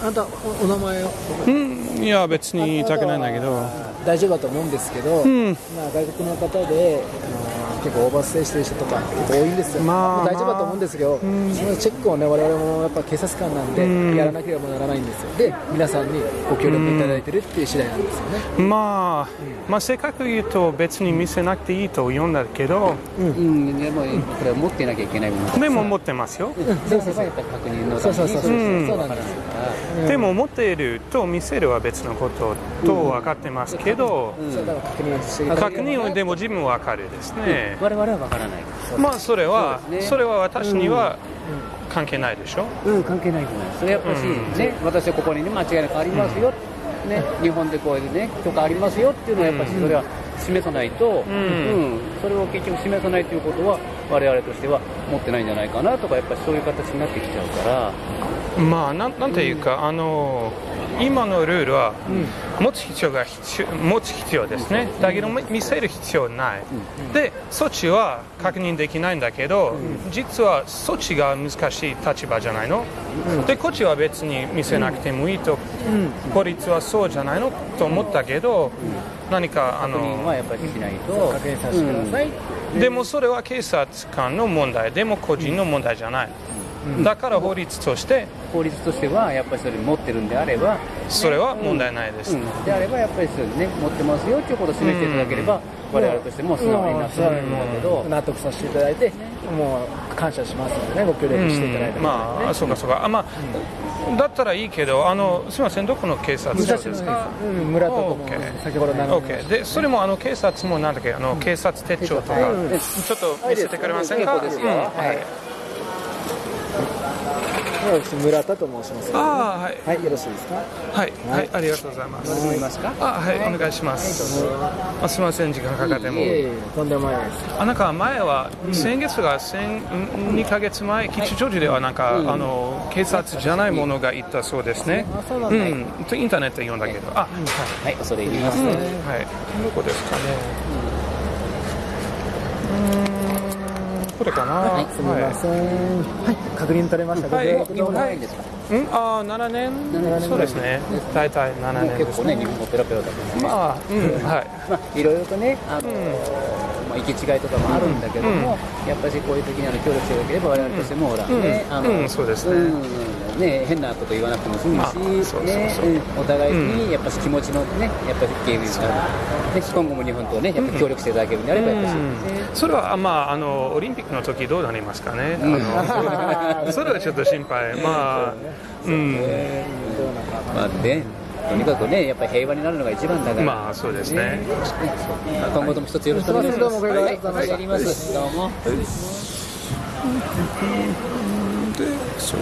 あなたおお名前を。うん、いや、別に言いたくないんだけど、大丈夫だと思うんですけど、ん。まあ、外国の方で、あの結構オーバーステイしてる人とか結構多いんですよ、まあ大丈夫だと思うんですけど、そのチェックをね我々もやっぱ警察官なんで、ん。やらなければならないんですよ。で皆さんにご協力いただいてるっていう次第なんですよね、まあ、まあ、せっかく言うと別に見せなくていいと言うんだけど、うん、でもこれは持ってなきゃいけないものでも持ってますよ。そうそうそうやっぱり確認のためにそうそう。そうそう、うんそうなんででも持っていると見せるは別のことと分かってますけど、そうだから確認でも自分は分かるですね。我々は分からない。まあそれはそね。それは私には関係ないでしょ？うん。関係ないと思います。それやっぱし、ね私はここにね間違いなくありますよ、ね日本でこういうね許可ありますよっていうのはやっぱしそれは示さないと、ん。うん。それを結局示さないということは我々としては持ってないんじゃないかなとかやっぱりそういう形になってきちゃうから。まあなんなんていうか、あの今のルールは持つ必要が必要持つ必要ですね。だけど見せる必要ない。でそっちは確認できないんだけど、実はそっちが難しい立場じゃないの？でこっちは別に見せなくてもいいと、法律はそうじゃないの？と思ったけど、何かあ確認はのやっぱりしないと。確認させてください、でもそれは警察官の問題でも個人の問題じゃない。だから法律として法律としてはやっぱりそれ持ってるんであればそれは問題ないです。うん、であればやっぱりそうですね持ってますよということを示していただければ、我々としても素直になってると思うけど、納得させていただいてもう感謝しますのでね。ご協力していただいて、うん。まあ、そうかそうか。あまあ、だったらいいけど、あの、すみません、どこの警察署ですか？うん、村とかも先ほど名乗りま。で、それもあの警察もなんだっけ、あの警察手帳とか、ちょっと見せてくれませんか？はい村田と申しますああ、はい。はいよろしいですか？はい、はい、ありがとうございます。思いますか？あはい、お願いします。あすみません、時間かかっても。とんでもないです。あなんか前は、先月が先2ヶ月前、吉祥寺ではなんか、あの警察じゃないものがいたそうですね。うなんとインターネットで読んだけど、あ、はい。恐れ入ります、はい、どこですかね。うーん、これかな。はい。すみません。はい。確認取れました。はい。ご協力日本の長い。んですかうん、あー、7年？7年。そうですね。大体7もう年。結構ね日本語ペラペラだけどね、まあ、うん、はい。まあいろいろとねあの、まあ、行き違いとかもあるんだけども、やっぱりこういう時にあの協力していただければ我々としてもほら、うん。ねあの、うん。そうですね。うんね変なこと言わなくても済むし、ねうんお互いにやっぱし気持ちのねやっぱり警備がで今後も日本とねやっぱり協力していただけるんであればやっぱり、ね。それは、まあ、あのオリンピックの時どうなりますかね、あの それはちょっと心配、まあ、うん、まあねとにかくねやっぱり平和になるのが一番だから、まあ、そうですね。今後とも一つよろしくお願いします。はい、お願いやります。どうも。でそう